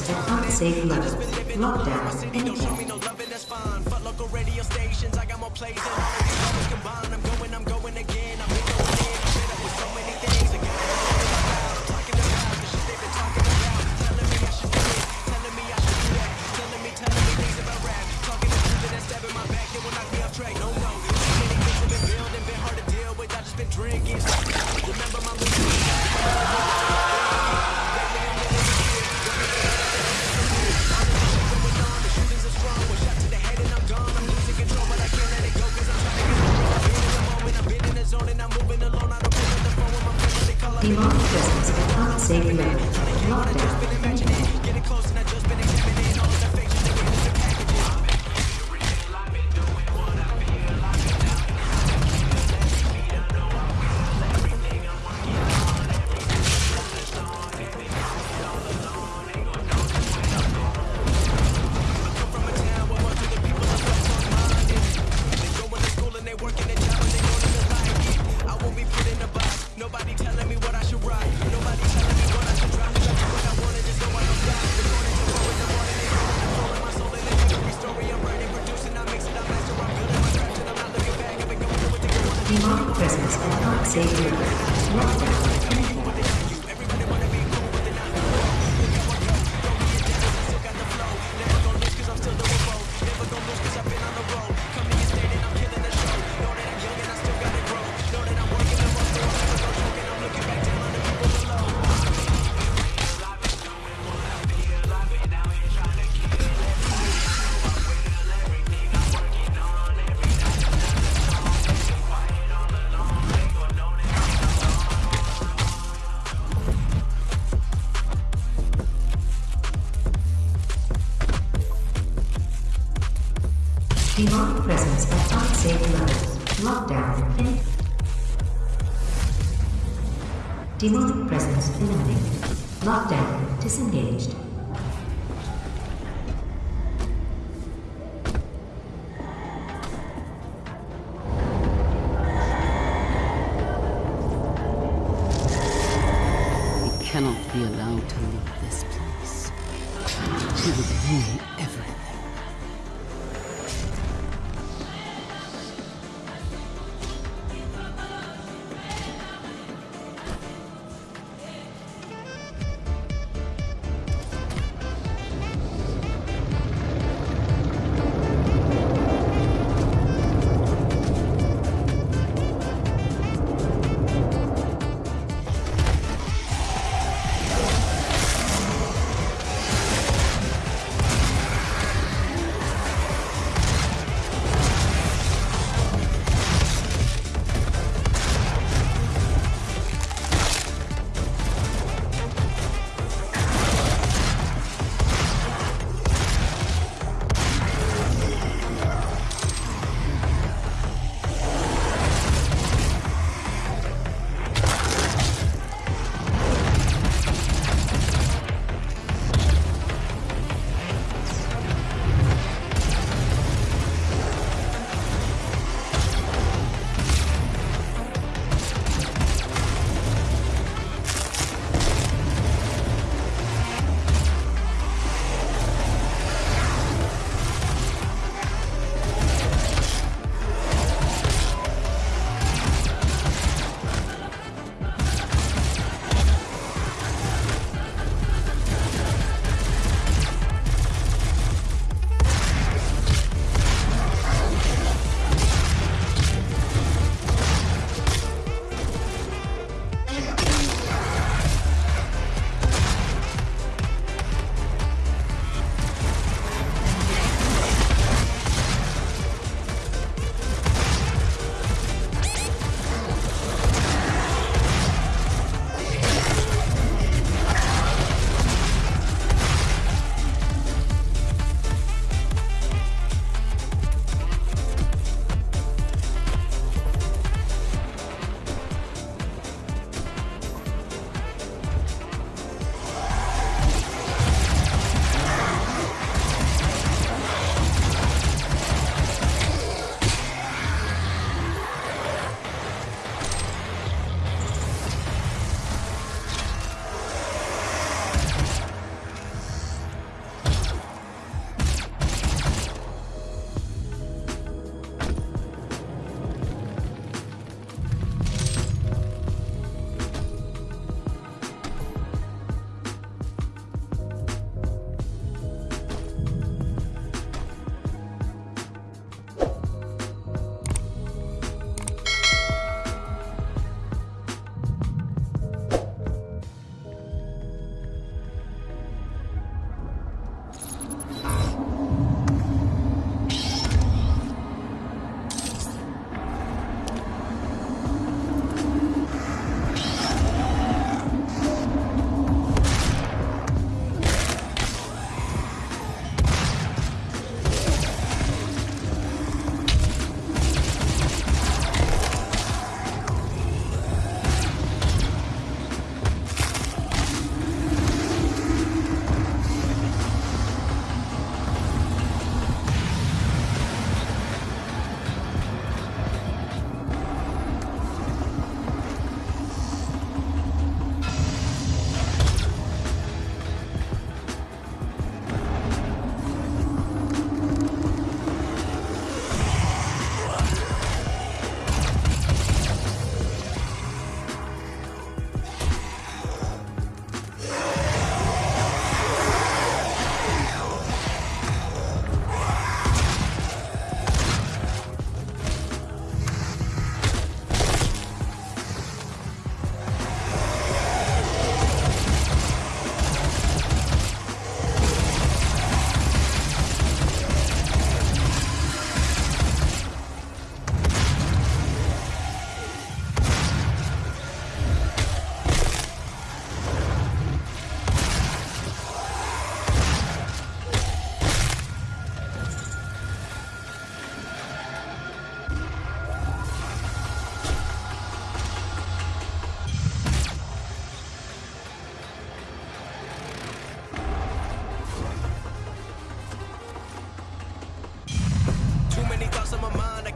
request to unsafe level. Lockdown in. Marked distance at unsafe limit. Lockdown. Demonic presence and happy New Lockdown. Demonic presence at unsafe levels. Lockdown in. Demonic presence inactive. Lockdown disengaged. We cannot be allowed to leave this place. We will ruin everything.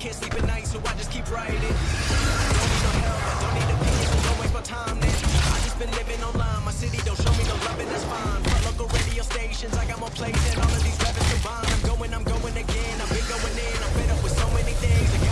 Can't sleep at night, so I just keep writing. Don't need no help, don't need opinions, so don't waste my time then. I just been living online, my city don't show me no love, and that's fine. Fuck local radio stations, I got more plays than all of these rappers combined. I'm going, I'm going again, I've been going in, I'm fed up with so many things.